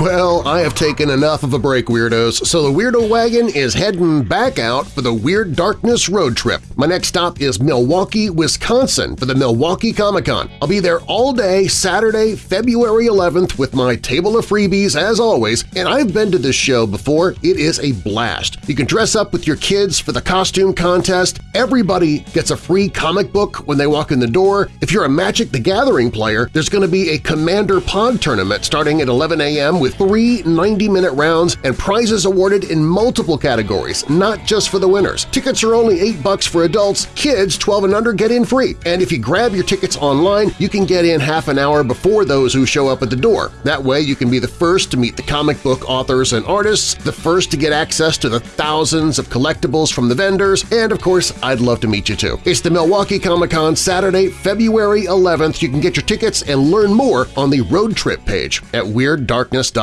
Well, I have taken enough of a break, Weirdos, so the Weirdo Wagon is heading back out for the Weird Darkness road trip. My next stop is Milwaukee, Wisconsin for the Milwaukee Comic-Con. I'll be there all day Saturday, February 11th with my table of freebies as always, and I've been to this show before. It is a blast. You can dress up with your kids for the costume contest. Everybody gets a free comic book when they walk in the door. If you're a Magic the Gathering player, there's going to be a Commander Pod tournament starting at 11 a.m. with three 90-minute rounds and prizes awarded in multiple categories, not just for the winners. Tickets are only 8 bucks for adults, kids 12 and under get in free, and if you grab your tickets online, you can get in half an hour before those who show up at the door. That way you can be the first to meet the comic book authors and artists, the first to get access to the thousands of collectibles from the vendors, and of course, I'd love to meet you too. It's the Milwaukee Comic-Con Saturday, February 11th. You can get your tickets and learn more on the road trip page at WeirdDarkness.com.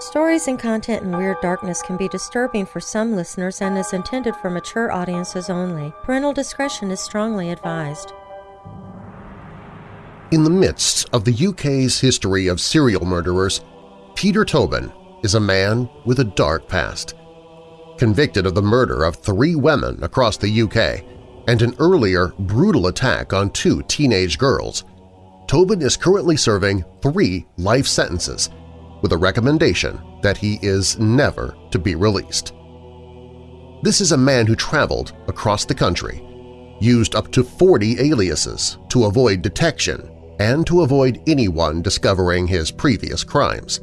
Stories and content in Weird Darkness can be disturbing for some listeners and is intended for mature audiences only. Parental discretion is strongly advised. In the midst of the UK's history of serial murderers, Peter Tobin is a man with a dark past. Convicted of the murder of three women across the UK and an earlier brutal attack on two teenage girls, Tobin is currently serving three life sentences – with a recommendation that he is never to be released. This is a man who traveled across the country, used up to 40 aliases to avoid detection and to avoid anyone discovering his previous crimes.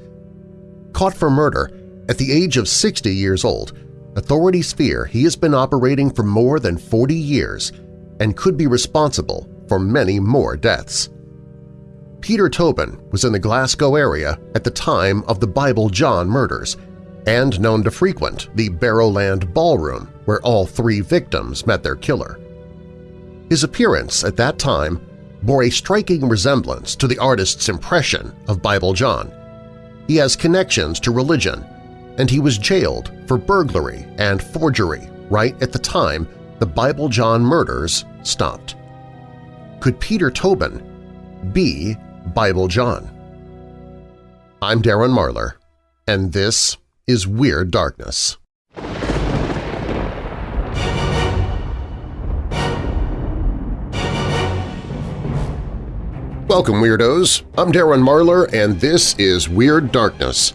Caught for murder at the age of 60 years old, authorities fear he has been operating for more than 40 years and could be responsible for many more deaths. Peter Tobin was in the Glasgow area at the time of the Bible John murders and known to frequent the Barrowland Ballroom where all three victims met their killer. His appearance at that time bore a striking resemblance to the artist's impression of Bible John. He has connections to religion, and he was jailed for burglary and forgery right at the time the Bible John murders stopped. Could Peter Tobin be Bible John. I'm Darren Marlar, and this is Weird Darkness. Welcome, Weirdos! I'm Darren Marlar, and this is Weird Darkness.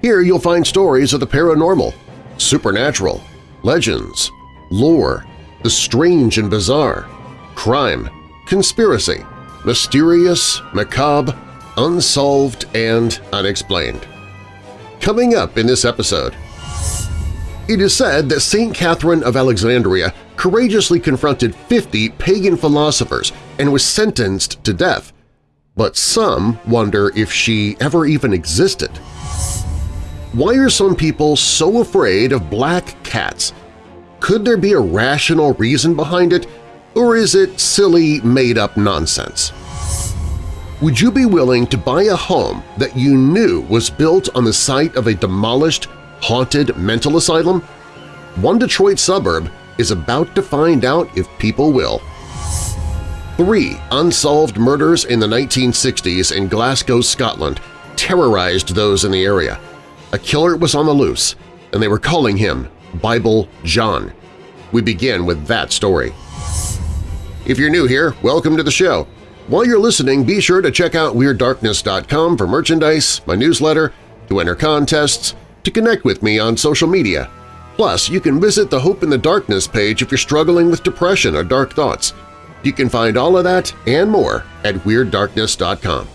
Here you'll find stories of the paranormal, supernatural, legends, lore, the strange and bizarre, crime, conspiracy, mysterious, macabre, unsolved, and unexplained. Coming up in this episode… It is said that St. Catherine of Alexandria courageously confronted 50 pagan philosophers and was sentenced to death, but some wonder if she ever even existed. Why are some people so afraid of black cats? Could there be a rational reason behind it, or is it silly, made-up nonsense? Would you be willing to buy a home that you knew was built on the site of a demolished, haunted mental asylum? One Detroit suburb is about to find out if people will. Three unsolved murders in the 1960s in Glasgow, Scotland terrorized those in the area. A killer was on the loose, and they were calling him Bible John. We begin with that story. If you're new here, welcome to the show. While you're listening, be sure to check out WeirdDarkness.com for merchandise, my newsletter, to enter contests, to connect with me on social media. Plus, you can visit the Hope in the Darkness page if you're struggling with depression or dark thoughts. You can find all of that and more at WeirdDarkness.com.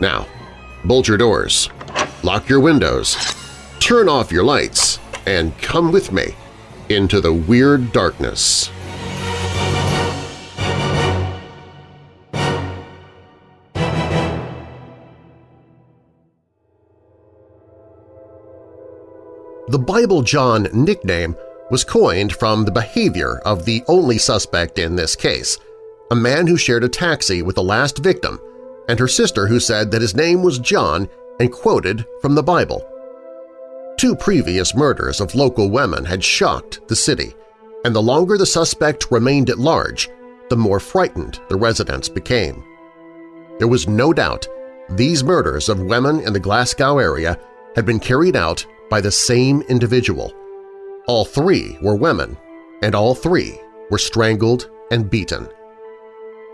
Now, bolt your doors, lock your windows, turn off your lights, and come with me into the Weird Darkness. The Bible John nickname was coined from the behavior of the only suspect in this case, a man who shared a taxi with the last victim and her sister who said that his name was John and quoted from the Bible. Two previous murders of local women had shocked the city, and the longer the suspect remained at large, the more frightened the residents became. There was no doubt these murders of women in the Glasgow area had been carried out by the same individual. All three were women, and all three were strangled and beaten.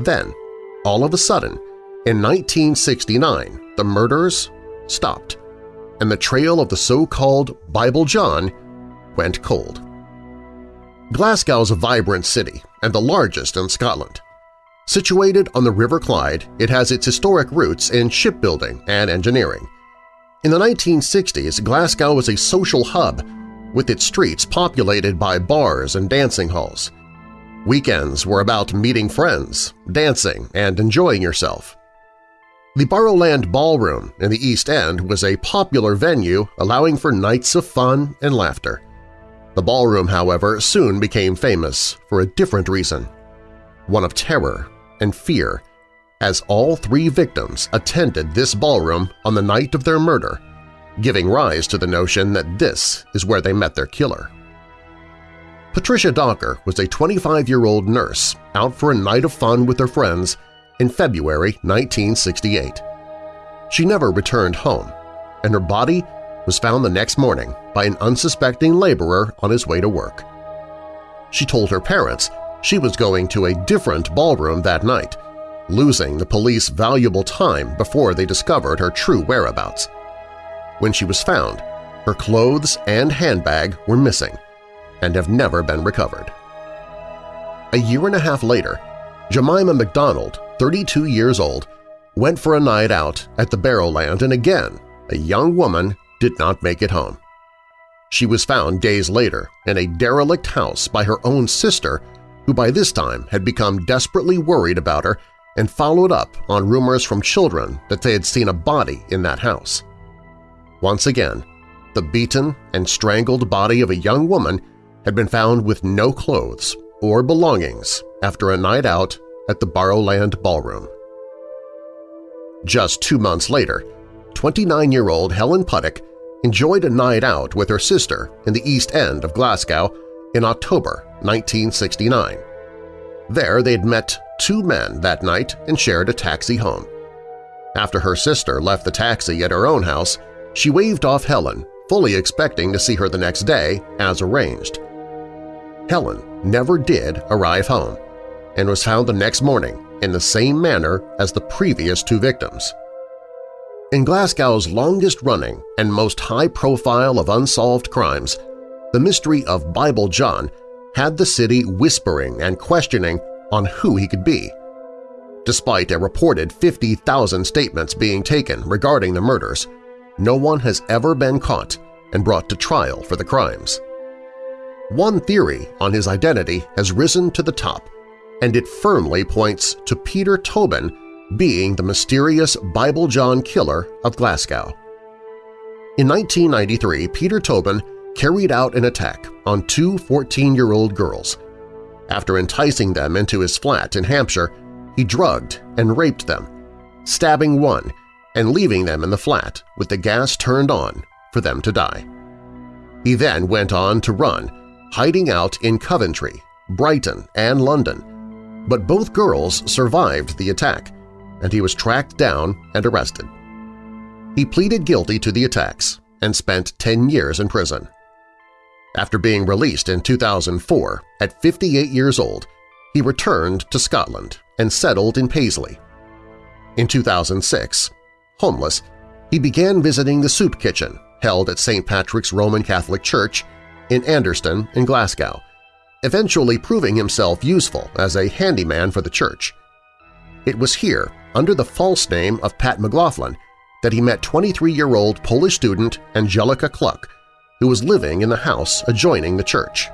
Then, all of a sudden, in 1969, the murders stopped, and the trail of the so-called Bible John went cold. Glasgow is a vibrant city and the largest in Scotland. Situated on the River Clyde, it has its historic roots in shipbuilding and engineering. In the 1960s, Glasgow was a social hub, with its streets populated by bars and dancing halls. Weekends were about meeting friends, dancing, and enjoying yourself. The Barrowland Ballroom in the East End was a popular venue allowing for nights of fun and laughter. The ballroom, however, soon became famous for a different reason – one of terror and fear, as all three victims attended this ballroom on the night of their murder, giving rise to the notion that this is where they met their killer. Patricia Docker was a 25-year-old nurse out for a night of fun with her friends in February 1968. She never returned home, and her body was found the next morning by an unsuspecting laborer on his way to work. She told her parents she was going to a different ballroom that night, losing the police valuable time before they discovered her true whereabouts. When she was found, her clothes and handbag were missing and have never been recovered. A year and a half later, Jemima McDonald, 32 years old, went for a night out at the Barrowland and again a young woman did not make it home. She was found days later in a derelict house by her own sister who by this time had become desperately worried about her and followed up on rumors from children that they had seen a body in that house. Once again, the beaten and strangled body of a young woman had been found with no clothes or belongings after a night out at the Barrowland Ballroom. Just two months later, 29-year-old Helen Puttock enjoyed a night out with her sister in the East End of Glasgow in October 1969. There they'd met two men that night and shared a taxi home. After her sister left the taxi at her own house, she waved off Helen, fully expecting to see her the next day as arranged. Helen never did arrive home and was found the next morning in the same manner as the previous two victims. In Glasgow's longest-running and most high-profile of unsolved crimes, the mystery of Bible John had the city whispering and questioning on who he could be. Despite a reported 50,000 statements being taken regarding the murders, no one has ever been caught and brought to trial for the crimes. One theory on his identity has risen to the top, and it firmly points to Peter Tobin being the mysterious Bible John killer of Glasgow. In 1993, Peter Tobin carried out an attack on two 14-year-old girls. After enticing them into his flat in Hampshire, he drugged and raped them, stabbing one and leaving them in the flat with the gas turned on for them to die. He then went on to run, hiding out in Coventry, Brighton, and London, but both girls survived the attack, and he was tracked down and arrested. He pleaded guilty to the attacks and spent 10 years in prison. After being released in 2004, at 58 years old, he returned to Scotland and settled in Paisley. In 2006, homeless, he began visiting the soup kitchen held at St. Patrick's Roman Catholic Church in Anderston in Glasgow, eventually proving himself useful as a handyman for the church. It was here, under the false name of Pat McLaughlin, that he met 23-year-old Polish student Angelika Kluk, who was living in the house adjoining the church.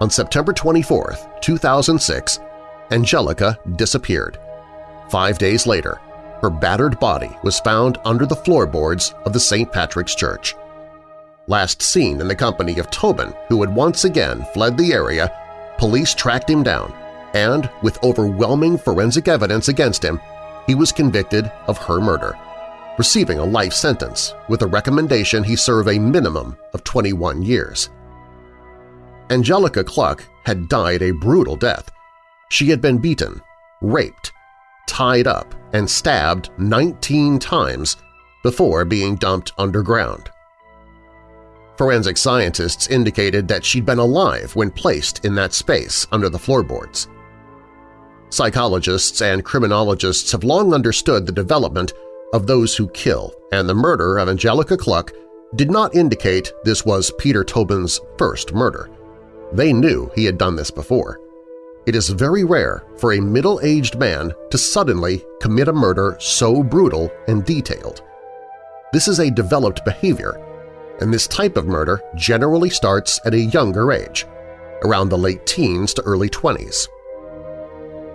On September 24, 2006, Angelika disappeared. Five days later, her battered body was found under the floorboards of the St. Patrick's Church. Last seen in the company of Tobin, who had once again fled the area, police tracked him down, and, with overwhelming forensic evidence against him, he was convicted of her murder receiving a life sentence with a recommendation he serve a minimum of 21 years. Angelika Kluk had died a brutal death. She had been beaten, raped, tied up, and stabbed 19 times before being dumped underground. Forensic scientists indicated that she'd been alive when placed in that space under the floorboards. Psychologists and criminologists have long understood the development of those who kill, and the murder of Angelika Kluk did not indicate this was Peter Tobin's first murder. They knew he had done this before. It is very rare for a middle-aged man to suddenly commit a murder so brutal and detailed. This is a developed behavior, and this type of murder generally starts at a younger age, around the late teens to early 20s.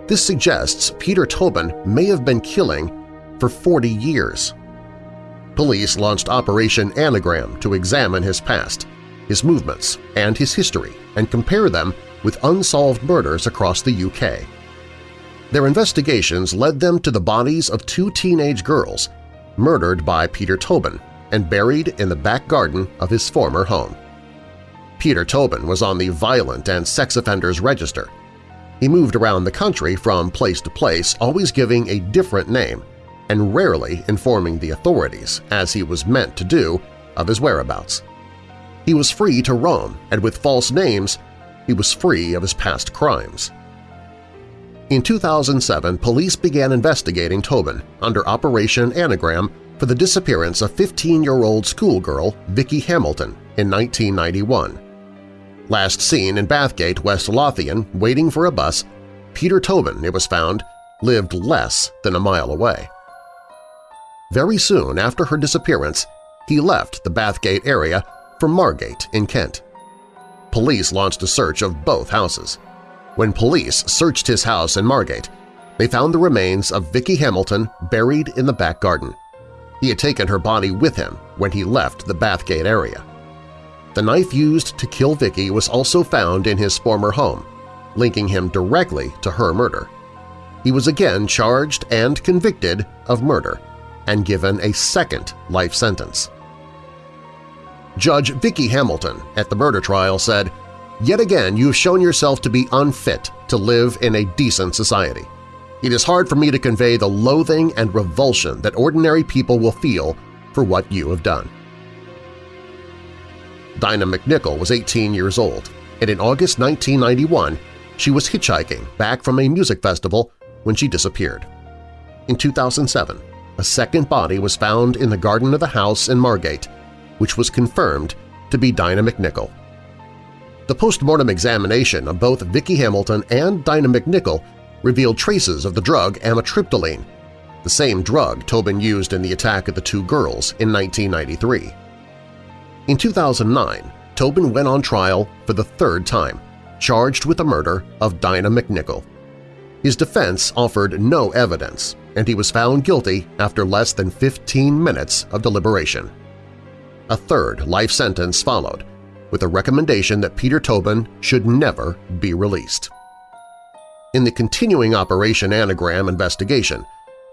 This suggests Peter Tobin may have been killing for 40 years. Police launched Operation Anagram to examine his past, his movements, and his history and compare them with unsolved murders across the UK. Their investigations led them to the bodies of two teenage girls murdered by Peter Tobin and buried in the back garden of his former home. Peter Tobin was on the Violent and Sex Offenders Register. He moved around the country from place to place, always giving a different name and rarely informing the authorities, as he was meant to do, of his whereabouts. He was free to roam, and with false names, he was free of his past crimes. In 2007, police began investigating Tobin under Operation Anagram for the disappearance of 15-year-old schoolgirl Vicky Hamilton in 1991. Last seen in Bathgate, West Lothian, waiting for a bus, Peter Tobin, it was found, lived less than a mile away. Very soon after her disappearance, he left the Bathgate area for Margate in Kent. Police launched a search of both houses. When police searched his house in Margate, they found the remains of Vicky Hamilton buried in the back garden. He had taken her body with him when he left the Bathgate area. The knife used to kill Vicky was also found in his former home, linking him directly to her murder. He was again charged and convicted of murder and given a second life sentence. Judge Vicky Hamilton at the murder trial said, Yet again you have shown yourself to be unfit to live in a decent society. It is hard for me to convey the loathing and revulsion that ordinary people will feel for what you have done. Dinah McNicol was 18 years old, and in August 1991 she was hitchhiking back from a music festival when she disappeared. In 2007, a second body was found in the garden of the house in Margate, which was confirmed to be Dinah McNicol. The post-mortem examination of both Vicky Hamilton and Dinah McNicol revealed traces of the drug amitriptyline, the same drug Tobin used in the attack of the two girls in 1993. In 2009, Tobin went on trial for the third time, charged with the murder of Dinah McNicol. His defense offered no evidence, and he was found guilty after less than 15 minutes of deliberation. A third life sentence followed, with a recommendation that Peter Tobin should never be released. In the continuing Operation Anagram investigation,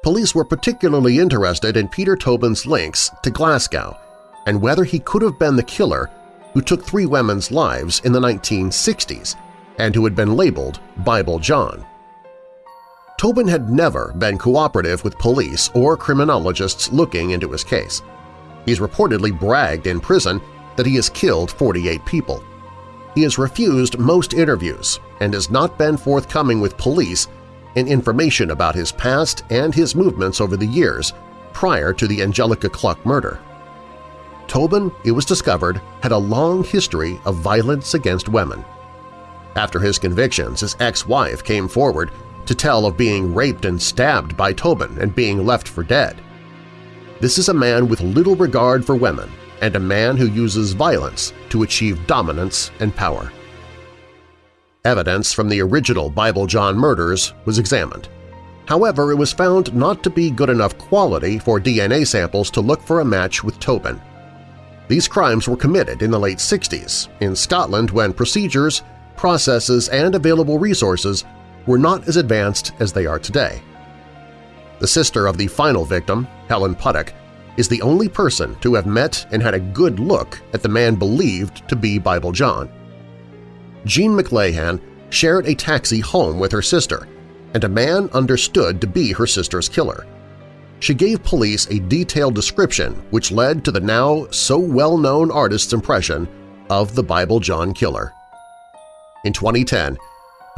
police were particularly interested in Peter Tobin's links to Glasgow and whether he could have been the killer who took three women's lives in the 1960s and who had been labeled Bible John. Tobin had never been cooperative with police or criminologists looking into his case. He's reportedly bragged in prison that he has killed 48 people. He has refused most interviews and has not been forthcoming with police in information about his past and his movements over the years prior to the Angelika Kluk murder. Tobin, it was discovered, had a long history of violence against women. After his convictions, his ex-wife came forward to tell of being raped and stabbed by Tobin and being left for dead. This is a man with little regard for women and a man who uses violence to achieve dominance and power. Evidence from the original Bible John murders was examined. However, it was found not to be good enough quality for DNA samples to look for a match with Tobin. These crimes were committed in the late 60s in Scotland when procedures, processes, and available resources were not as advanced as they are today. The sister of the final victim, Helen Puttock, is the only person to have met and had a good look at the man believed to be Bible John. Jean McLahan shared a taxi home with her sister, and a man understood to be her sister's killer. She gave police a detailed description which led to the now so well-known artist's impression of the Bible John killer. In 2010,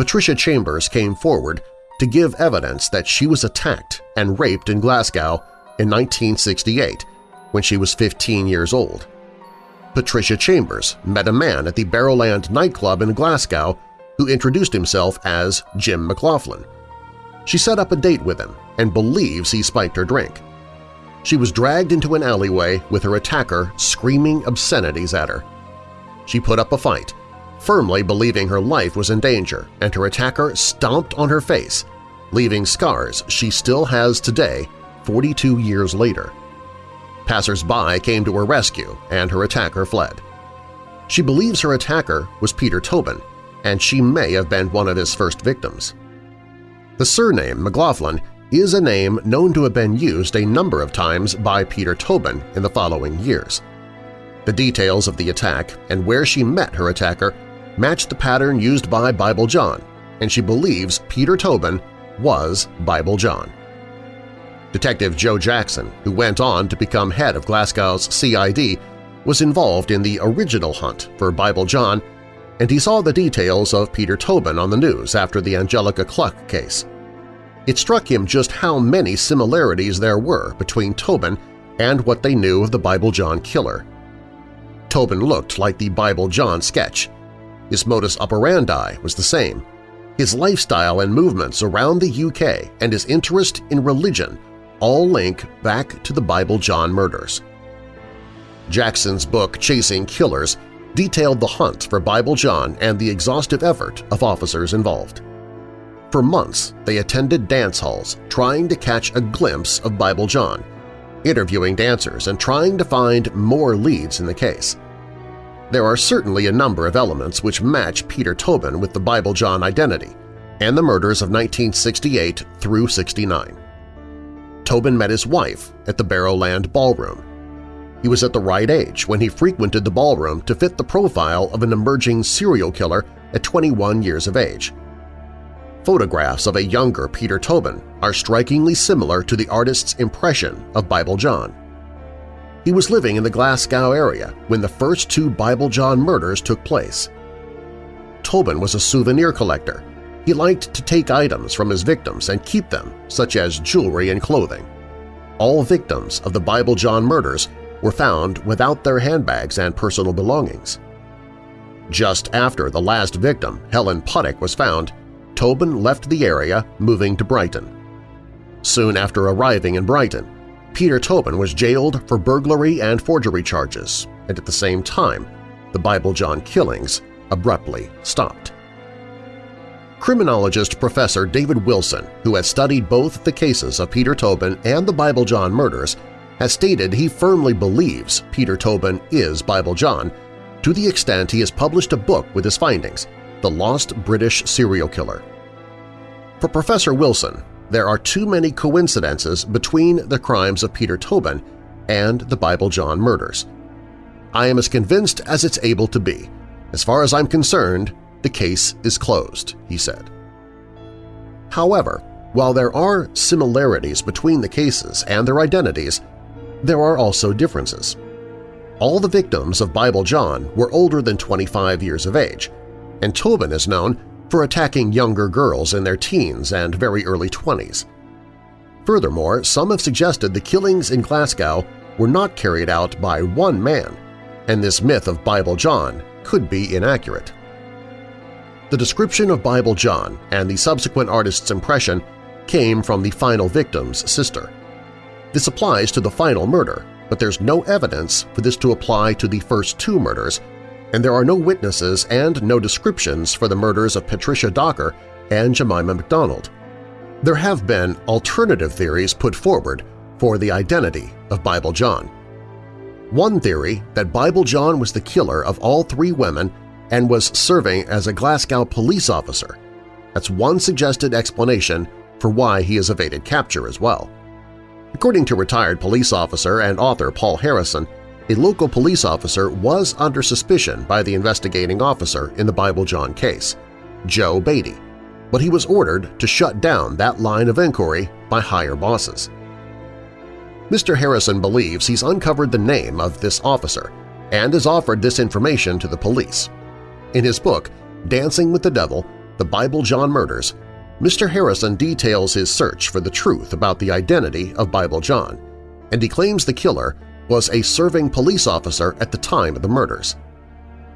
Patricia Chambers came forward to give evidence that she was attacked and raped in Glasgow in 1968 when she was 15 years old. Patricia Chambers met a man at the Barrowland nightclub in Glasgow who introduced himself as Jim McLaughlin. She set up a date with him and believes he spiked her drink. She was dragged into an alleyway with her attacker screaming obscenities at her. She put up a fight, firmly believing her life was in danger, and her attacker stomped on her face, leaving scars she still has today 42 years later. Passers-by came to her rescue and her attacker fled. She believes her attacker was Peter Tobin, and she may have been one of his first victims. The surname McLaughlin is a name known to have been used a number of times by Peter Tobin in the following years. The details of the attack and where she met her attacker match the pattern used by Bible John, and she believes Peter Tobin was Bible John. Detective Joe Jackson, who went on to become head of Glasgow's CID, was involved in the original hunt for Bible John, and he saw the details of Peter Tobin on the news after the Angelika Kluk case. It struck him just how many similarities there were between Tobin and what they knew of the Bible John killer. Tobin looked like the Bible John sketch. His modus operandi was the same. His lifestyle and movements around the UK and his interest in religion all link back to the Bible John murders. Jackson's book Chasing Killers detailed the hunt for Bible John and the exhaustive effort of officers involved. For months, they attended dance halls trying to catch a glimpse of Bible John, interviewing dancers and trying to find more leads in the case. There are certainly a number of elements which match Peter Tobin with the Bible John identity and the murders of 1968 through 69. Tobin met his wife at the Barrowland Ballroom. He was at the right age when he frequented the ballroom to fit the profile of an emerging serial killer at 21 years of age. Photographs of a younger Peter Tobin are strikingly similar to the artist's impression of Bible John. He was living in the Glasgow area when the first two Bible John murders took place. Tobin was a souvenir collector he liked to take items from his victims and keep them, such as jewelry and clothing. All victims of the Bible John murders were found without their handbags and personal belongings. Just after the last victim, Helen Puttock, was found, Tobin left the area, moving to Brighton. Soon after arriving in Brighton, Peter Tobin was jailed for burglary and forgery charges, and at the same time, the Bible John killings abruptly stopped. Criminologist Professor David Wilson, who has studied both the cases of Peter Tobin and the Bible John murders, has stated he firmly believes Peter Tobin is Bible John to the extent he has published a book with his findings, The Lost British Serial Killer. For Professor Wilson, there are too many coincidences between the crimes of Peter Tobin and the Bible John murders. I am as convinced as it's able to be. As far as I'm concerned, the case is closed, he said. However, while there are similarities between the cases and their identities, there are also differences. All the victims of Bible John were older than 25 years of age, and Tobin is known for attacking younger girls in their teens and very early 20s. Furthermore, some have suggested the killings in Glasgow were not carried out by one man, and this myth of Bible John could be inaccurate. The description of Bible John and the subsequent artist's impression came from the final victim's sister. This applies to the final murder, but there's no evidence for this to apply to the first two murders, and there are no witnesses and no descriptions for the murders of Patricia Docker and Jemima McDonald. There have been alternative theories put forward for the identity of Bible John. One theory that Bible John was the killer of all three women and was serving as a Glasgow police officer. That's one suggested explanation for why he has evaded capture as well. According to retired police officer and author Paul Harrison, a local police officer was under suspicion by the investigating officer in the Bible John case, Joe Beattie. but he was ordered to shut down that line of inquiry by higher bosses. Mr. Harrison believes he's uncovered the name of this officer and has offered this information to the police. In his book, Dancing with the Devil, The Bible John Murders, Mr. Harrison details his search for the truth about the identity of Bible John, and he claims the killer was a serving police officer at the time of the murders.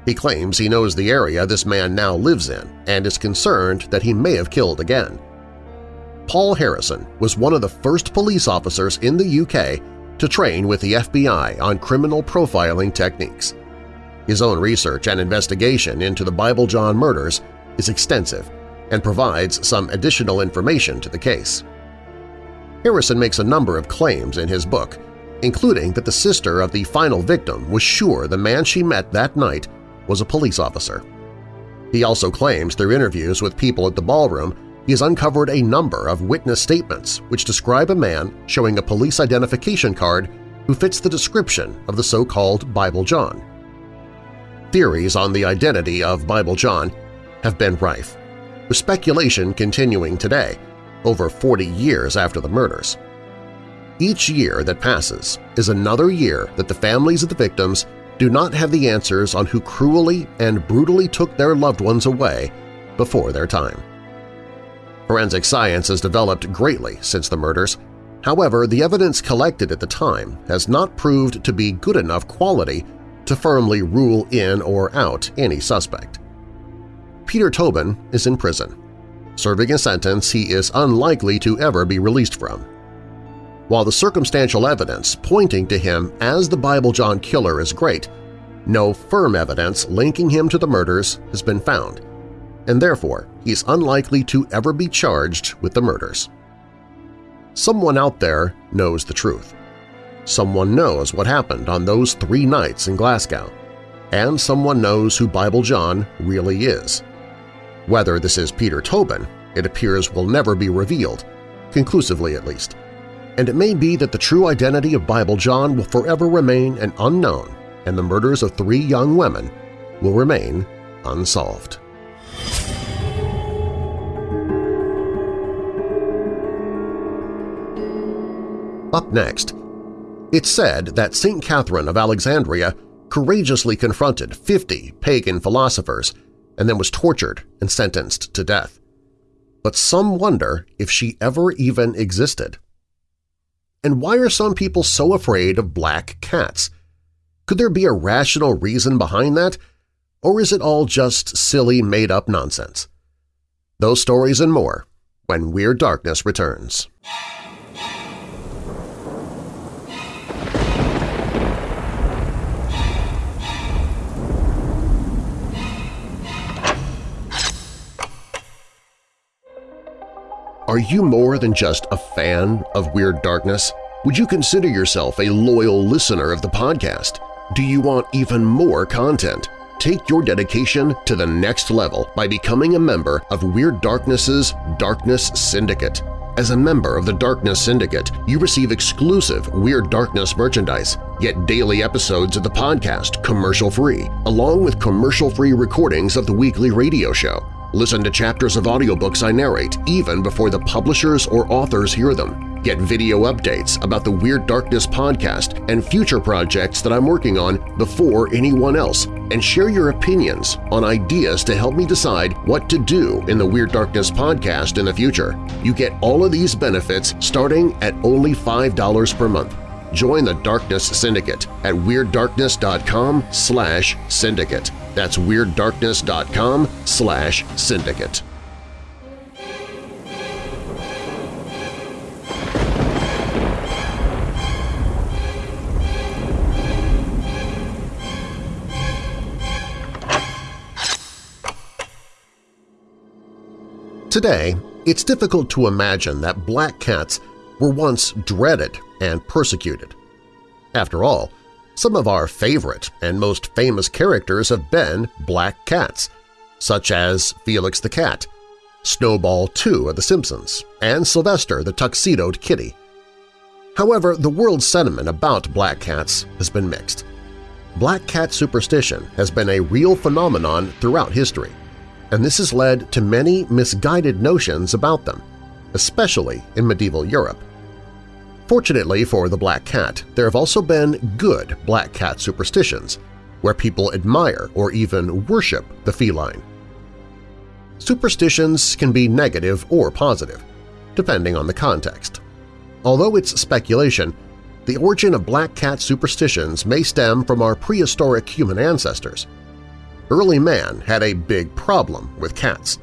He claims he knows the area this man now lives in and is concerned that he may have killed again. Paul Harrison was one of the first police officers in the UK to train with the FBI on criminal profiling techniques. His own research and investigation into the Bible John murders is extensive and provides some additional information to the case. Harrison makes a number of claims in his book, including that the sister of the final victim was sure the man she met that night was a police officer. He also claims through interviews with people at the ballroom he has uncovered a number of witness statements which describe a man showing a police identification card who fits the description of the so-called Bible John. Theories on the identity of Bible John have been rife, with speculation continuing today, over 40 years after the murders. Each year that passes is another year that the families of the victims do not have the answers on who cruelly and brutally took their loved ones away before their time. Forensic science has developed greatly since the murders. However, the evidence collected at the time has not proved to be good enough quality to firmly rule in or out any suspect. Peter Tobin is in prison, serving a sentence he is unlikely to ever be released from. While the circumstantial evidence pointing to him as the Bible John killer is great, no firm evidence linking him to the murders has been found, and therefore he's unlikely to ever be charged with the murders. Someone out there knows the truth. Someone knows what happened on those three nights in Glasgow, and someone knows who Bible John really is. Whether this is Peter Tobin, it appears will never be revealed, conclusively at least and it may be that the true identity of Bible John will forever remain an unknown and the murders of three young women will remain unsolved. Up next, it's said that St. Catherine of Alexandria courageously confronted 50 pagan philosophers and then was tortured and sentenced to death. But some wonder if she ever even existed. And why are some people so afraid of black cats? Could there be a rational reason behind that, or is it all just silly made-up nonsense? Those stories and more when Weird Darkness returns. Are you more than just a fan of Weird Darkness? Would you consider yourself a loyal listener of the podcast? Do you want even more content? Take your dedication to the next level by becoming a member of Weird Darkness's Darkness Syndicate. As a member of the Darkness Syndicate, you receive exclusive Weird Darkness merchandise, get daily episodes of the podcast commercial-free, along with commercial-free recordings of the weekly radio show. Listen to chapters of audiobooks I narrate even before the publishers or authors hear them. Get video updates about the Weird Darkness podcast and future projects that I'm working on before anyone else, and share your opinions on ideas to help me decide what to do in the Weird Darkness podcast in the future. You get all of these benefits starting at only $5 per month. Join the Darkness Syndicate at WeirdDarkness.com slash syndicate. That's WeirdDarkness.com slash syndicate. Today, it's difficult to imagine that black cats were once dreaded and persecuted. After all, some of our favorite and most famous characters have been black cats, such as Felix the Cat, Snowball 2 of The Simpsons, and Sylvester the Tuxedoed Kitty. However, the world's sentiment about black cats has been mixed. Black cat superstition has been a real phenomenon throughout history. and this has led to many misguided notions about them, especially in medieval Europe. Fortunately for the black cat, there have also been good black cat superstitions, where people admire or even worship the feline. Superstitions can be negative or positive, depending on the context. Although it's speculation, the origin of black cat superstitions may stem from our prehistoric human ancestors. Early man had a big problem with cats.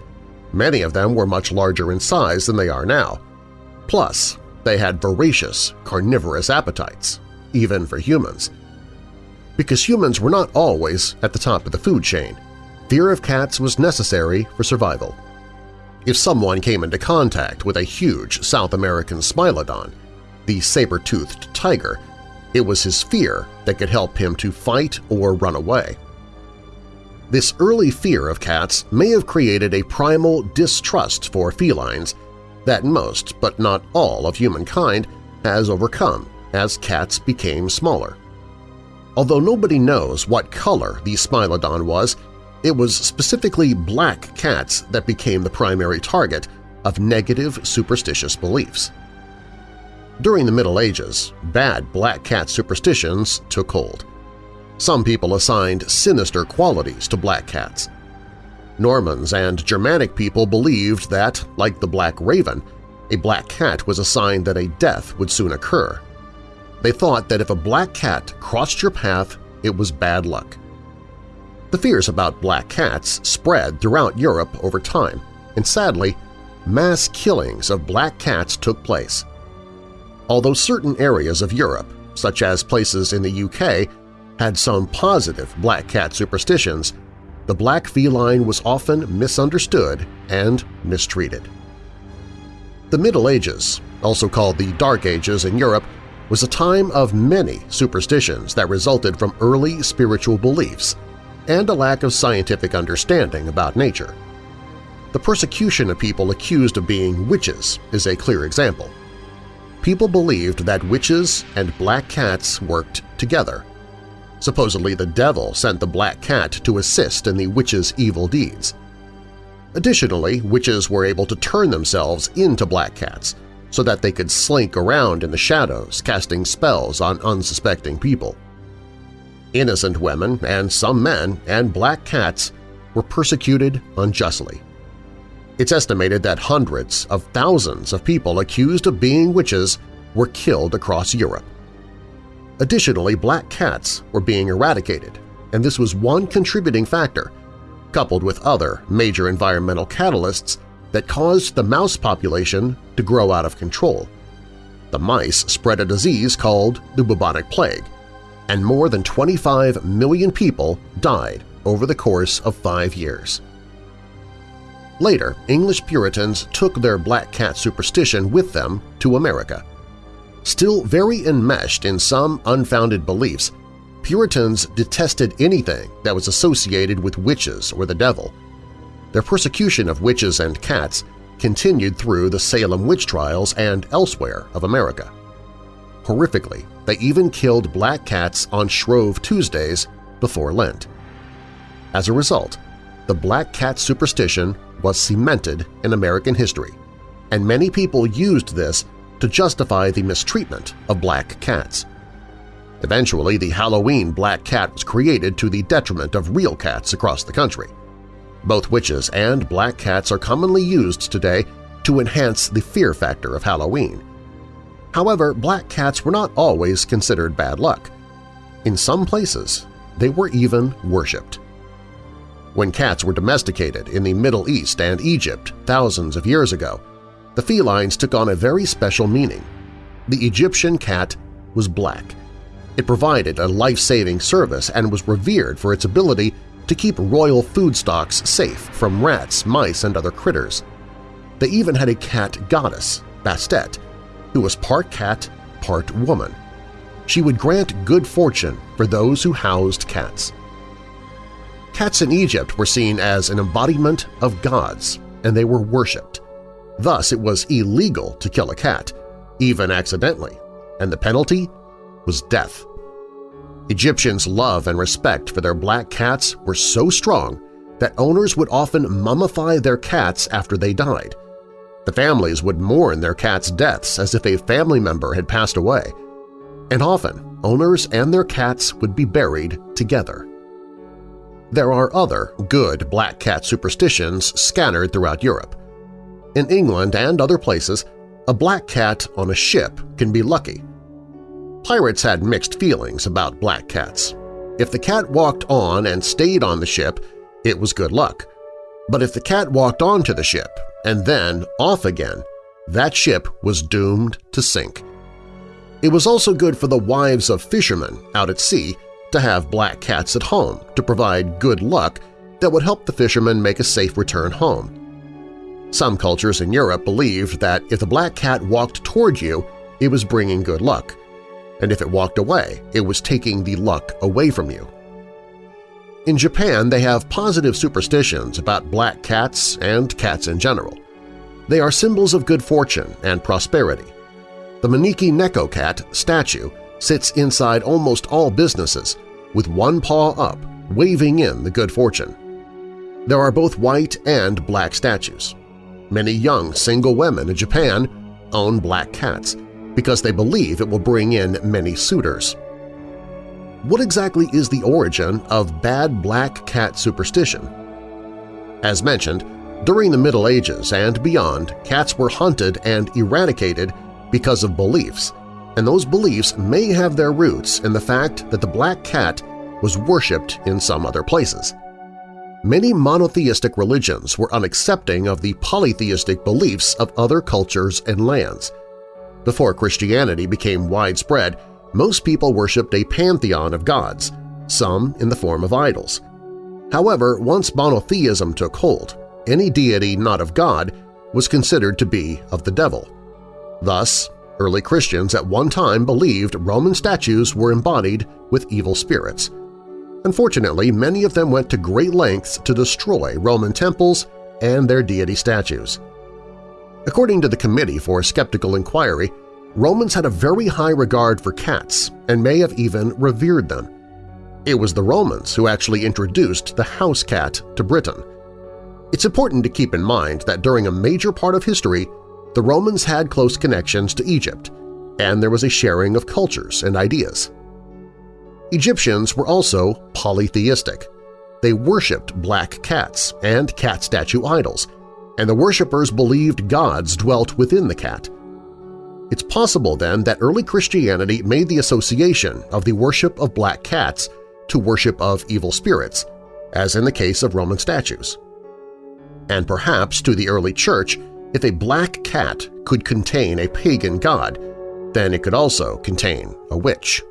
Many of them were much larger in size than they are now. Plus, they had voracious, carnivorous appetites, even for humans. Because humans were not always at the top of the food chain, fear of cats was necessary for survival. If someone came into contact with a huge South American Smilodon, the saber-toothed tiger, it was his fear that could help him to fight or run away. This early fear of cats may have created a primal distrust for felines that most, but not all, of humankind has overcome as cats became smaller. Although nobody knows what color the Smilodon was, it was specifically black cats that became the primary target of negative superstitious beliefs. During the Middle Ages, bad black cat superstitions took hold. Some people assigned sinister qualities to black cats. Normans and Germanic people believed that, like the Black Raven, a black cat was a sign that a death would soon occur. They thought that if a black cat crossed your path, it was bad luck. The fears about black cats spread throughout Europe over time, and sadly, mass killings of black cats took place. Although certain areas of Europe, such as places in the UK, had some positive black cat superstitions, the black feline was often misunderstood and mistreated. The Middle Ages, also called the Dark Ages in Europe, was a time of many superstitions that resulted from early spiritual beliefs and a lack of scientific understanding about nature. The persecution of people accused of being witches is a clear example. People believed that witches and black cats worked together, Supposedly the devil sent the black cat to assist in the witch's evil deeds. Additionally, witches were able to turn themselves into black cats so that they could slink around in the shadows casting spells on unsuspecting people. Innocent women and some men and black cats were persecuted unjustly. It's estimated that hundreds of thousands of people accused of being witches were killed across Europe. Additionally, black cats were being eradicated, and this was one contributing factor, coupled with other major environmental catalysts that caused the mouse population to grow out of control. The mice spread a disease called the bubonic plague, and more than 25 million people died over the course of five years. Later, English Puritans took their black cat superstition with them to America. Still very enmeshed in some unfounded beliefs, Puritans detested anything that was associated with witches or the devil. Their persecution of witches and cats continued through the Salem witch trials and elsewhere of America. Horrifically, they even killed black cats on Shrove Tuesdays before Lent. As a result, the black cat superstition was cemented in American history, and many people used this to justify the mistreatment of black cats. Eventually, the Halloween black cat was created to the detriment of real cats across the country. Both witches and black cats are commonly used today to enhance the fear factor of Halloween. However, black cats were not always considered bad luck. In some places, they were even worshipped. When cats were domesticated in the Middle East and Egypt thousands of years ago, the felines took on a very special meaning. The Egyptian cat was black. It provided a life-saving service and was revered for its ability to keep royal food stocks safe from rats, mice, and other critters. They even had a cat goddess, Bastet, who was part cat, part woman. She would grant good fortune for those who housed cats. Cats in Egypt were seen as an embodiment of gods, and they were worshipped. Thus it was illegal to kill a cat, even accidentally, and the penalty was death. Egyptians' love and respect for their black cats were so strong that owners would often mummify their cats after they died. The families would mourn their cats' deaths as if a family member had passed away, and often owners and their cats would be buried together. There are other good black cat superstitions scattered throughout Europe. In England and other places, a black cat on a ship can be lucky. Pirates had mixed feelings about black cats. If the cat walked on and stayed on the ship, it was good luck. But if the cat walked onto the ship and then off again, that ship was doomed to sink. It was also good for the wives of fishermen out at sea to have black cats at home to provide good luck that would help the fishermen make a safe return home. Some cultures in Europe believed that if the black cat walked toward you, it was bringing good luck, and if it walked away, it was taking the luck away from you. In Japan, they have positive superstitions about black cats and cats in general. They are symbols of good fortune and prosperity. The Maneki Neko cat statue sits inside almost all businesses with one paw up, waving in the good fortune. There are both white and black statues. Many young single women in Japan own black cats because they believe it will bring in many suitors. What exactly is the origin of bad black cat superstition? As mentioned, during the Middle Ages and beyond, cats were hunted and eradicated because of beliefs, and those beliefs may have their roots in the fact that the black cat was worshipped in some other places. Many monotheistic religions were unaccepting of the polytheistic beliefs of other cultures and lands. Before Christianity became widespread, most people worshipped a pantheon of gods, some in the form of idols. However, once monotheism took hold, any deity not of God was considered to be of the devil. Thus, early Christians at one time believed Roman statues were embodied with evil spirits. Unfortunately, many of them went to great lengths to destroy Roman temples and their deity statues. According to the Committee for Skeptical Inquiry, Romans had a very high regard for cats and may have even revered them. It was the Romans who actually introduced the house cat to Britain. It's important to keep in mind that during a major part of history, the Romans had close connections to Egypt, and there was a sharing of cultures and ideas. Egyptians were also polytheistic. They worshipped black cats and cat statue idols, and the worshippers believed gods dwelt within the cat. It's possible, then, that early Christianity made the association of the worship of black cats to worship of evil spirits, as in the case of Roman statues. And perhaps to the early Church, if a black cat could contain a pagan god, then it could also contain a witch.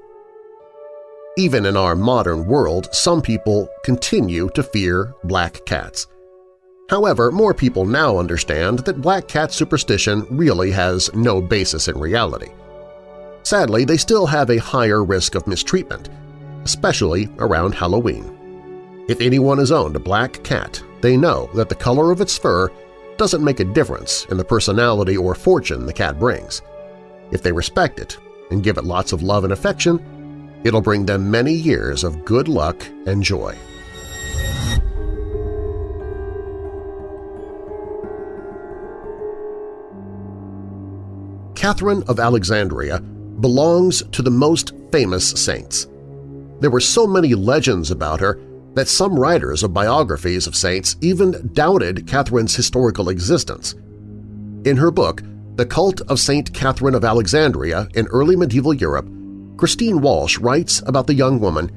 Even in our modern world, some people continue to fear black cats. However, more people now understand that black cat superstition really has no basis in reality. Sadly, they still have a higher risk of mistreatment, especially around Halloween. If anyone has owned a black cat, they know that the color of its fur doesn't make a difference in the personality or fortune the cat brings. If they respect it and give it lots of love and affection, it'll bring them many years of good luck and joy. Catherine of Alexandria belongs to the most famous saints. There were so many legends about her that some writers of biographies of saints even doubted Catherine's historical existence. In her book, The Cult of St. Catherine of Alexandria in Early Medieval Europe, Christine Walsh writes about the young woman,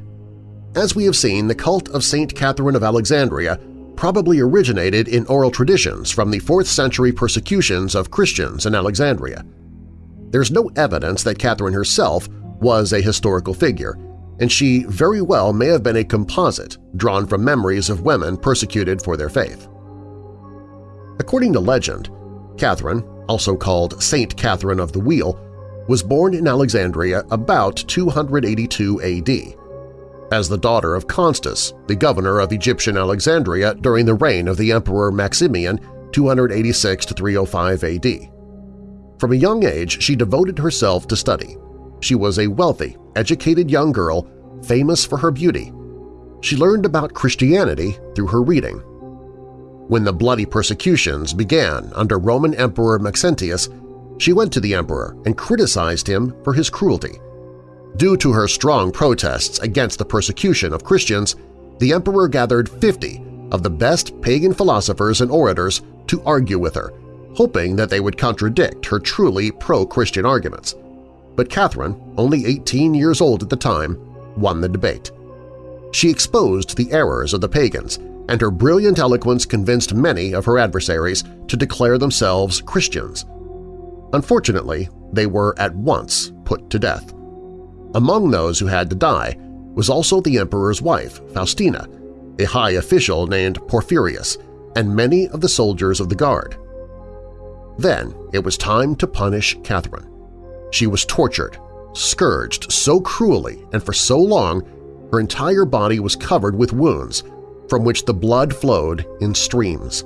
As we have seen, the cult of St. Catherine of Alexandria probably originated in oral traditions from the 4th century persecutions of Christians in Alexandria. There's no evidence that Catherine herself was a historical figure, and she very well may have been a composite drawn from memories of women persecuted for their faith. According to legend, Catherine, also called Saint Catherine of the Wheel, was born in Alexandria about 282 AD, as the daughter of Constans, the governor of Egyptian Alexandria during the reign of the Emperor Maximian 286–305 AD. From a young age, she devoted herself to study. She was a wealthy, educated young girl, famous for her beauty. she learned about Christianity through her reading. When the bloody persecutions began under Roman Emperor Maxentius, she went to the emperor and criticized him for his cruelty. Due to her strong protests against the persecution of Christians, the emperor gathered 50 of the best pagan philosophers and orators to argue with her, hoping that they would contradict her truly pro-Christian arguments. But Catherine, only 18 years old at the time, won the debate. She exposed the errors of the pagans, and her brilliant eloquence convinced many of her adversaries to declare themselves Christians. Unfortunately, they were at once put to death. Among those who had to die was also the emperor's wife, Faustina, a high official named Porphyrius, and many of the soldiers of the guard. Then it was time to punish Catherine. She was tortured, scourged so cruelly and for so long her entire body was covered with wounds from which the blood flowed in streams.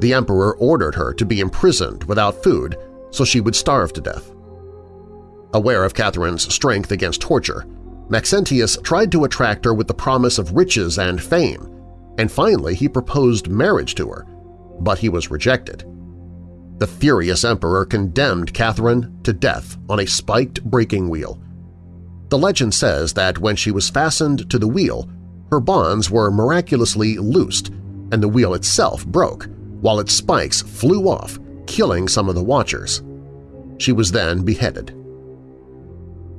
The emperor ordered her to be imprisoned without food so she would starve to death. Aware of Catherine's strength against torture, Maxentius tried to attract her with the promise of riches and fame, and finally he proposed marriage to her, but he was rejected. The furious emperor condemned Catherine to death on a spiked breaking wheel. The legend says that when she was fastened to the wheel, her bonds were miraculously loosed and the wheel itself broke, while its spikes flew off, killing some of the watchers. She was then beheaded.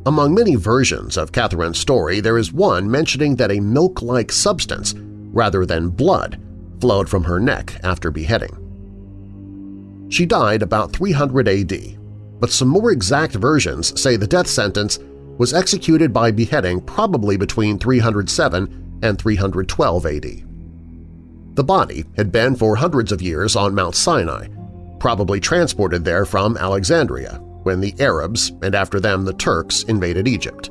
Among many versions of Catherine's story, there is one mentioning that a milk-like substance, rather than blood, flowed from her neck after beheading. She died about 300 AD, but some more exact versions say the death sentence was executed by beheading probably between 307 and 312 AD. The body had been for hundreds of years on Mount Sinai, probably transported there from Alexandria, when the Arabs and after them the Turks invaded Egypt.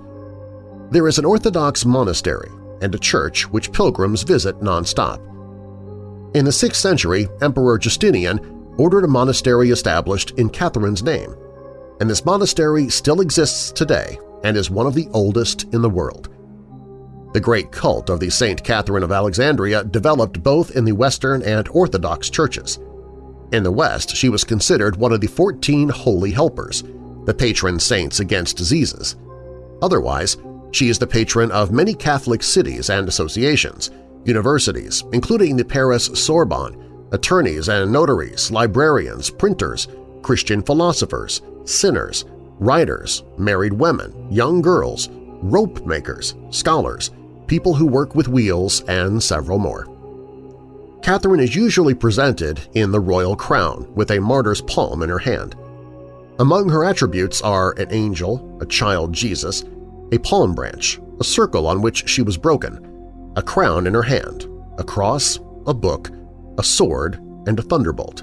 There is an Orthodox monastery and a church which pilgrims visit nonstop. In the 6th century, Emperor Justinian ordered a monastery established in Catherine's name, and this monastery still exists today and is one of the oldest in the world. The great cult of the St. Catherine of Alexandria developed both in the Western and Orthodox churches. In the West, she was considered one of the 14 Holy Helpers, the patron saints against diseases. Otherwise, she is the patron of many Catholic cities and associations, universities, including the Paris Sorbonne, attorneys and notaries, librarians, printers, Christian philosophers, sinners, writers, married women, young girls, rope makers, scholars, people who work with wheels, and several more. Catherine is usually presented in the royal crown with a martyr's palm in her hand. Among her attributes are an angel, a child Jesus, a palm branch, a circle on which she was broken, a crown in her hand, a cross, a book, a sword, and a thunderbolt.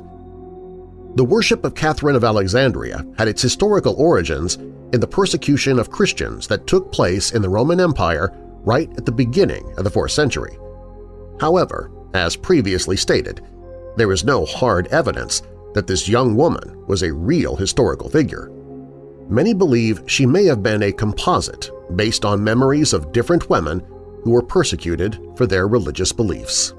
The worship of Catherine of Alexandria had its historical origins in the persecution of Christians that took place in the Roman Empire right at the beginning of the 4th century. However, as previously stated, there is no hard evidence that this young woman was a real historical figure. Many believe she may have been a composite based on memories of different women who were persecuted for their religious beliefs.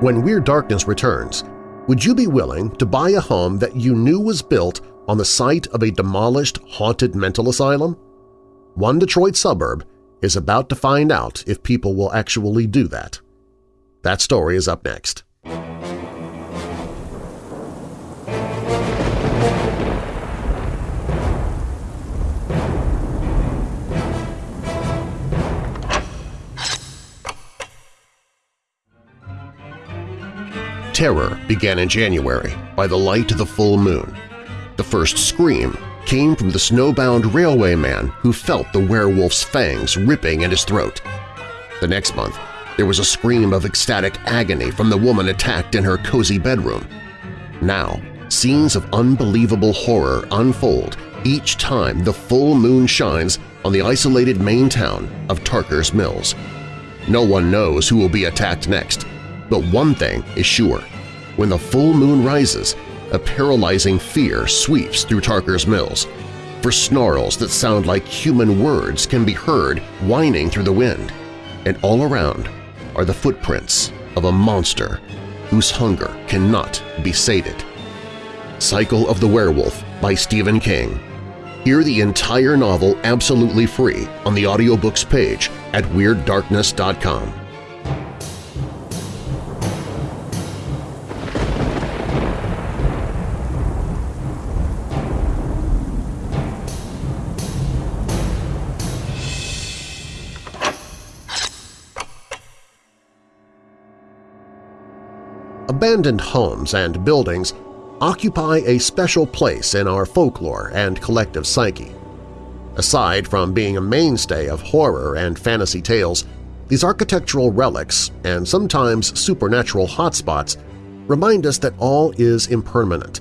When Weird Darkness returns, would you be willing to buy a home that you knew was built on the site of a demolished haunted mental asylum? One Detroit suburb is about to find out if people will actually do that. That story is up next. Terror began in January by the light of the full moon. The first scream came from the snowbound railway man who felt the werewolf's fangs ripping at his throat. The next month, there was a scream of ecstatic agony from the woman attacked in her cozy bedroom. Now, scenes of unbelievable horror unfold each time the full moon shines on the isolated Maine town of Tarker's Mills. No one knows who will be attacked next, but one thing is sure. When the full moon rises, a paralyzing fear sweeps through Tarker's Mills. for snarls that sound like human words can be heard whining through the wind, and all around are the footprints of a monster whose hunger cannot be sated. Cycle of the Werewolf by Stephen King. Hear the entire novel absolutely free on the audiobooks page at WeirdDarkness.com. Abandoned homes and buildings occupy a special place in our folklore and collective psyche. Aside from being a mainstay of horror and fantasy tales, these architectural relics and sometimes supernatural hotspots remind us that all is impermanent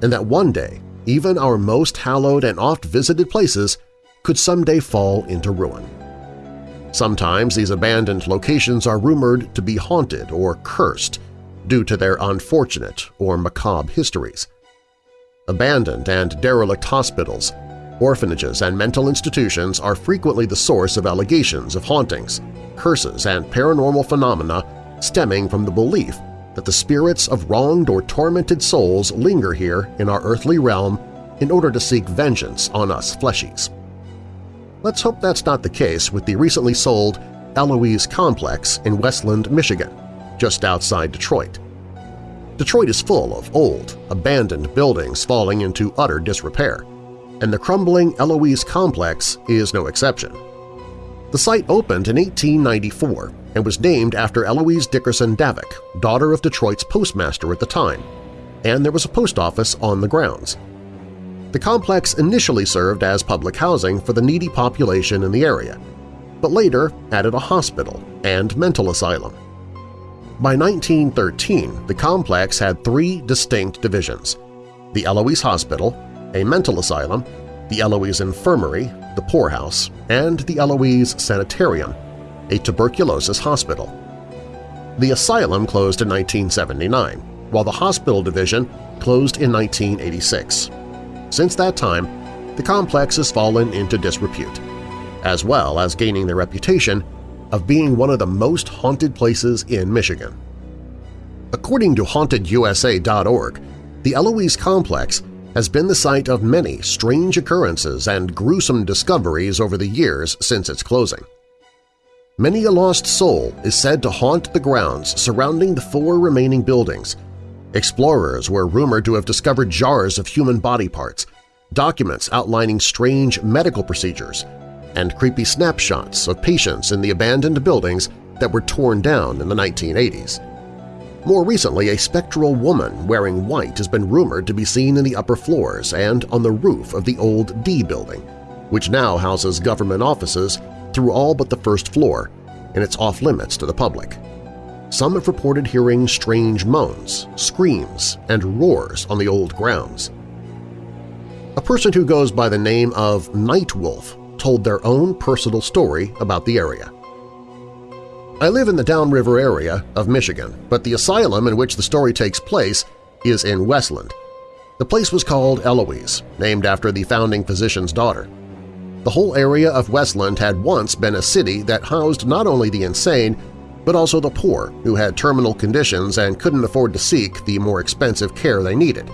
and that one day even our most hallowed and oft-visited places could someday fall into ruin. Sometimes these abandoned locations are rumored to be haunted or cursed, due to their unfortunate or macabre histories. Abandoned and derelict hospitals, orphanages, and mental institutions are frequently the source of allegations of hauntings, curses, and paranormal phenomena stemming from the belief that the spirits of wronged or tormented souls linger here in our earthly realm in order to seek vengeance on us fleshies. Let's hope that's not the case with the recently sold Eloise Complex in Westland, Michigan, just outside Detroit. Detroit is full of old, abandoned buildings falling into utter disrepair, and the crumbling Eloise complex is no exception. The site opened in 1894 and was named after Eloise Dickerson Davock, daughter of Detroit's postmaster at the time, and there was a post office on the grounds. The complex initially served as public housing for the needy population in the area, but later added a hospital and mental asylum. By 1913, the complex had three distinct divisions – the Eloise Hospital, a mental asylum, the Eloise Infirmary, the poorhouse, and the Eloise Sanitarium, a tuberculosis hospital. The asylum closed in 1979, while the hospital division closed in 1986. Since that time, the complex has fallen into disrepute, as well as gaining the reputation of being one of the most haunted places in Michigan. According to HauntedUSA.org, the Eloise Complex has been the site of many strange occurrences and gruesome discoveries over the years since its closing. Many a lost soul is said to haunt the grounds surrounding the four remaining buildings. Explorers were rumored to have discovered jars of human body parts, documents outlining strange medical procedures, and creepy snapshots of patients in the abandoned buildings that were torn down in the 1980s. More recently, a spectral woman wearing white has been rumored to be seen in the upper floors and on the roof of the old D building, which now houses government offices through all but the first floor, and it's off-limits to the public. Some have reported hearing strange moans, screams, and roars on the old grounds. A person who goes by the name of Nightwolf told their own personal story about the area. I live in the Downriver area of Michigan, but the asylum in which the story takes place is in Westland. The place was called Eloise, named after the founding physician's daughter. The whole area of Westland had once been a city that housed not only the insane, but also the poor who had terminal conditions and couldn't afford to seek the more expensive care they needed.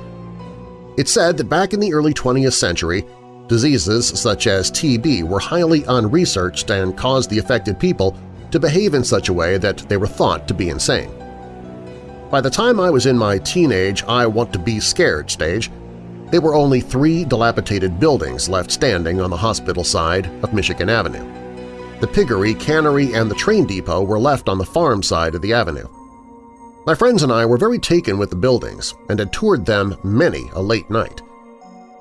It's said that back in the early 20th century, Diseases such as TB were highly unresearched and caused the affected people to behave in such a way that they were thought to be insane. By the time I was in my teenage I want to be scared stage, there were only three dilapidated buildings left standing on the hospital side of Michigan Avenue. The piggery, cannery, and the train depot were left on the farm side of the avenue. My friends and I were very taken with the buildings and had toured them many a late night.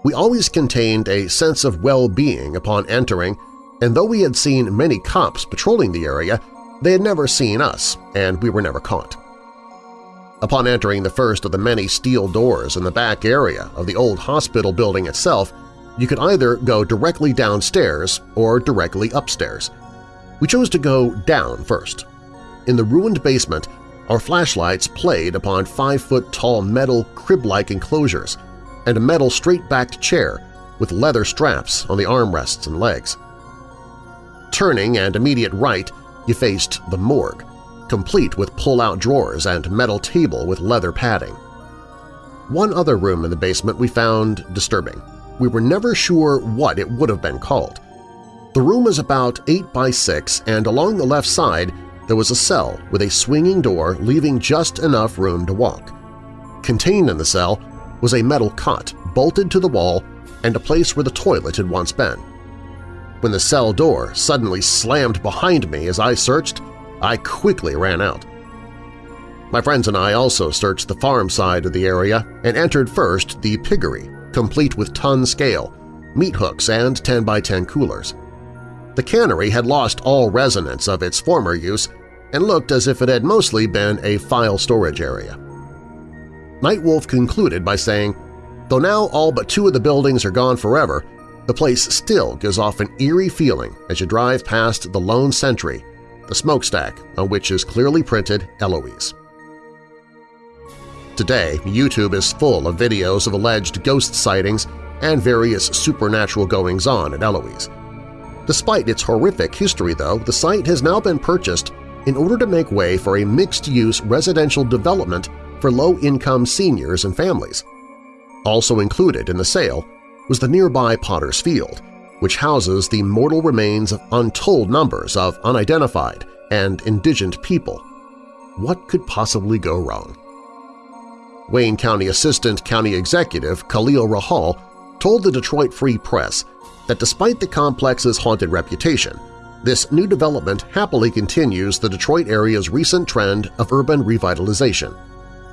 We always contained a sense of well-being upon entering, and though we had seen many cops patrolling the area, they had never seen us, and we were never caught. Upon entering the first of the many steel doors in the back area of the old hospital building itself, you could either go directly downstairs or directly upstairs. We chose to go down first. In the ruined basement, our flashlights played upon five-foot-tall metal crib-like enclosures – and a metal straight-backed chair with leather straps on the armrests and legs. Turning and immediate right, you faced the morgue, complete with pull-out drawers and metal table with leather padding. One other room in the basement we found disturbing. We were never sure what it would have been called. The room is about 8 by 6 and along the left side there was a cell with a swinging door leaving just enough room to walk. Contained in the cell was a metal cot bolted to the wall and a place where the toilet had once been. When the cell door suddenly slammed behind me as I searched, I quickly ran out. My friends and I also searched the farm side of the area and entered first the piggery, complete with ton scale, meat hooks, and 10x10 coolers. The cannery had lost all resonance of its former use and looked as if it had mostly been a file storage area. Nightwolf concluded by saying, Though now all but two of the buildings are gone forever, the place still gives off an eerie feeling as you drive past the Lone Sentry, the smokestack on which is clearly printed Eloise. Today, YouTube is full of videos of alleged ghost sightings and various supernatural goings-on at Eloise. Despite its horrific history, though, the site has now been purchased in order to make way for a mixed-use residential development for low-income seniors and families. Also included in the sale was the nearby Potter's Field, which houses the mortal remains of untold numbers of unidentified and indigent people. What could possibly go wrong? Wayne County Assistant County Executive Khalil Rahal told the Detroit Free Press that despite the complex's haunted reputation, this new development happily continues the Detroit area's recent trend of urban revitalization.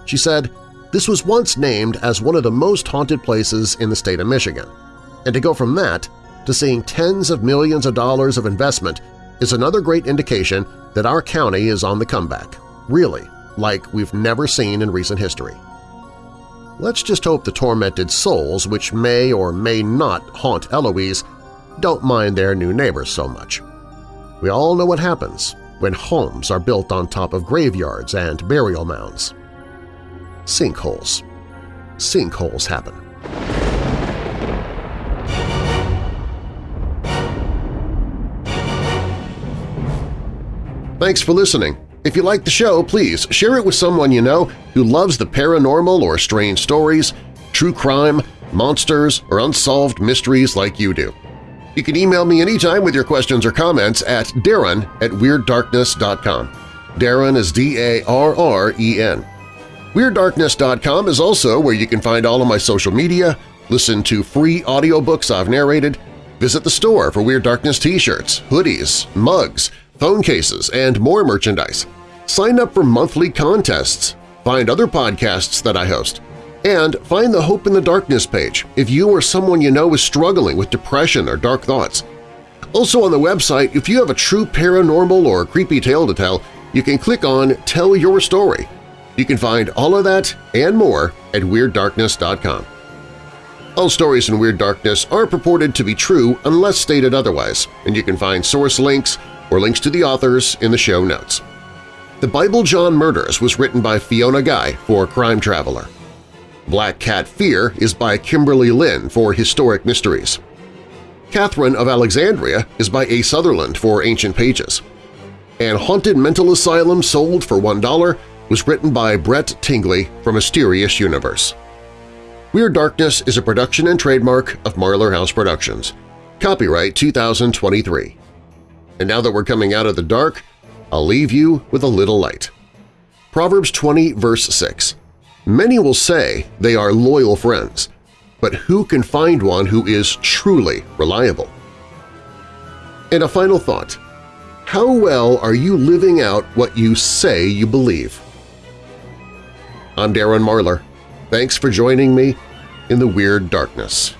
She said, this was once named as one of the most haunted places in the state of Michigan, and to go from that to seeing tens of millions of dollars of investment is another great indication that our county is on the comeback, really, like we've never seen in recent history. Let's just hope the tormented souls which may or may not haunt Eloise don't mind their new neighbors so much. We all know what happens when homes are built on top of graveyards and burial mounds. Sinkholes. Sinkholes happen. Thanks for listening. If you like the show, please share it with someone you know who loves the paranormal or strange stories, true crime, monsters, or unsolved mysteries like you do. You can email me anytime with your questions or comments at darren at WeirdDarkness.com. Darren is D-A-R-R-E-N. WeirdDarkness.com is also where you can find all of my social media, listen to free audiobooks I've narrated, visit the store for Weird Darkness t-shirts, hoodies, mugs, phone cases, and more merchandise. Sign up for monthly contests, find other podcasts that I host, and find the Hope in the Darkness page if you or someone you know is struggling with depression or dark thoughts. Also on the website, if you have a true paranormal or creepy tale to tell, you can click on Tell Your Story. You can find all of that and more at WeirdDarkness.com. All stories in Weird Darkness are purported to be true unless stated otherwise, and you can find source links or links to the authors in the show notes. The Bible John Murders was written by Fiona Guy for Crime Traveler. Black Cat Fear is by Kimberly Lynn for Historic Mysteries. Catherine of Alexandria is by A. Sutherland for Ancient Pages. And Haunted Mental Asylum Sold for $1 was written by Brett Tingley for Mysterious Universe. Weird Darkness is a production and trademark of Marlar House Productions. Copyright 2023. And now that we're coming out of the dark, I'll leave you with a little light. Proverbs 20 verse 6. Many will say they are loyal friends, but who can find one who is truly reliable? And a final thought. How well are you living out what you say you believe? I'm Darren Marlar. Thanks for joining me in the Weird Darkness.